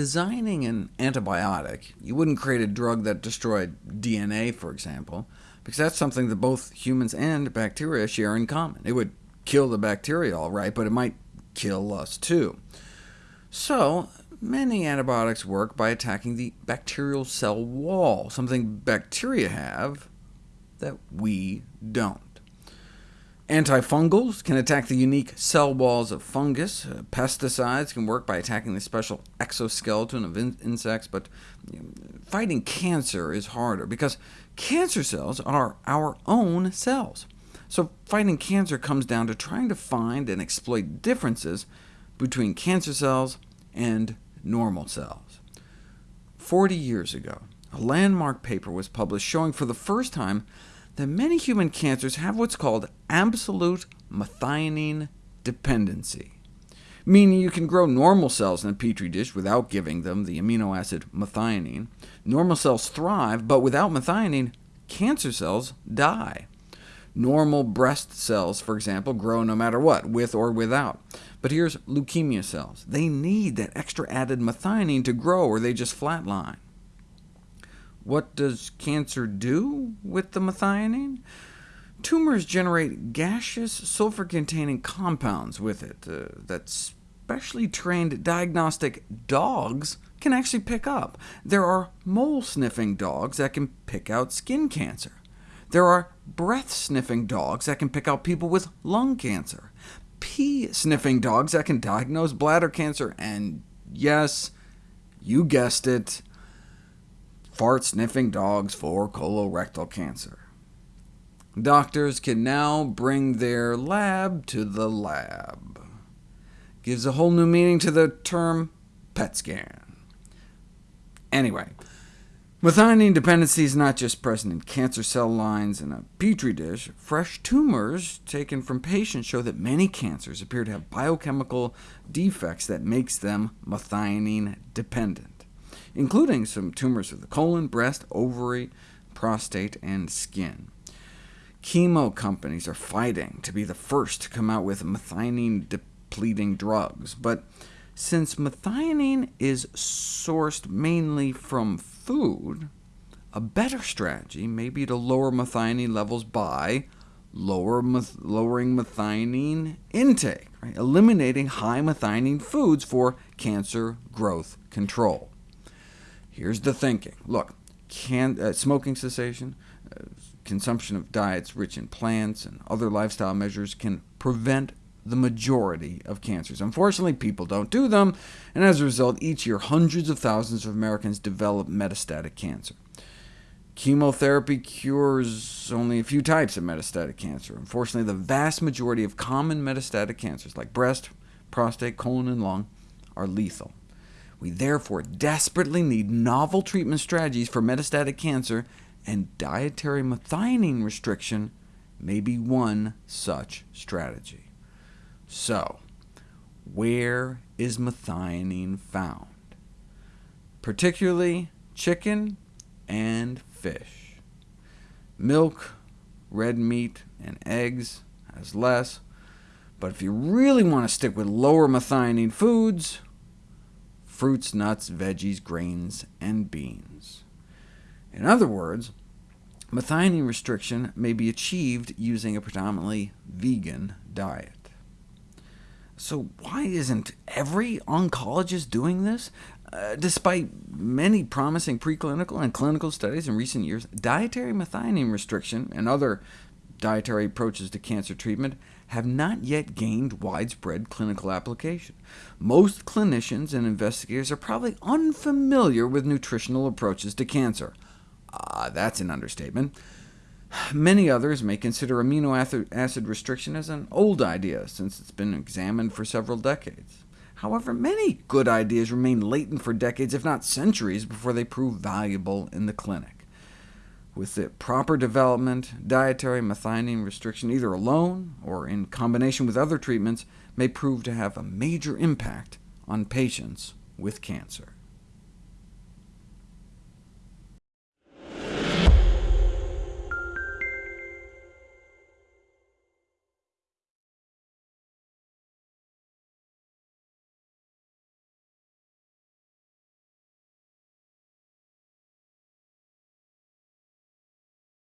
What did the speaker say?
designing an antibiotic, you wouldn't create a drug that destroyed DNA, for example, because that's something that both humans and bacteria share in common. It would kill the bacteria all right, but it might kill us too. So many antibiotics work by attacking the bacterial cell wall, something bacteria have that we don't. Antifungals can attack the unique cell walls of fungus. Uh, pesticides can work by attacking the special exoskeleton of in insects, but you know, fighting cancer is harder, because cancer cells are our own cells. So fighting cancer comes down to trying to find and exploit differences between cancer cells and normal cells. Forty years ago, a landmark paper was published showing for the first time that many human cancers have what's called absolute methionine dependency, meaning you can grow normal cells in a petri dish without giving them the amino acid methionine. Normal cells thrive, but without methionine, cancer cells die. Normal breast cells, for example, grow no matter what, with or without. But here's leukemia cells. They need that extra added methionine to grow, or they just flatline. What does cancer do with the methionine? Tumors generate gaseous sulfur-containing compounds with it uh, that specially trained diagnostic dogs can actually pick up. There are mole-sniffing dogs that can pick out skin cancer. There are breath-sniffing dogs that can pick out people with lung cancer. Pee-sniffing dogs that can diagnose bladder cancer, and yes, you guessed it, fart-sniffing dogs for colorectal cancer. Doctors can now bring their lab to the lab. Gives a whole new meaning to the term PET scan. Anyway, methionine dependency is not just present in cancer cell lines in a petri dish. Fresh tumors taken from patients show that many cancers appear to have biochemical defects that makes them methionine dependent including some tumors of the colon, breast, ovary, prostate, and skin. Chemo companies are fighting to be the first to come out with methionine-depleting drugs, but since methionine is sourced mainly from food, a better strategy may be to lower methionine levels by lower meth lowering methionine intake, right? eliminating high methionine foods for cancer growth control. Here's the thinking. Look, can, uh, smoking cessation, uh, consumption of diets rich in plants, and other lifestyle measures can prevent the majority of cancers. Unfortunately, people don't do them, and as a result, each year hundreds of thousands of Americans develop metastatic cancer. Chemotherapy cures only a few types of metastatic cancer. Unfortunately, the vast majority of common metastatic cancers, like breast, prostate, colon, and lung, are lethal. We therefore desperately need novel treatment strategies for metastatic cancer, and dietary methionine restriction may be one such strategy. So, where is methionine found? Particularly chicken and fish. Milk, red meat, and eggs has less, but if you really want to stick with lower methionine foods, fruits, nuts, veggies, grains, and beans. In other words, methionine restriction may be achieved using a predominantly vegan diet. So why isn't every oncologist doing this? Uh, despite many promising preclinical and clinical studies in recent years, dietary methionine restriction and other dietary approaches to cancer treatment have not yet gained widespread clinical application. Most clinicians and investigators are probably unfamiliar with nutritional approaches to cancer. Ah, uh, that's an understatement. Many others may consider amino acid restriction as an old idea, since it's been examined for several decades. However, many good ideas remain latent for decades, if not centuries, before they prove valuable in the clinic. With the proper development, dietary methionine restriction, either alone or in combination with other treatments, may prove to have a major impact on patients with cancer.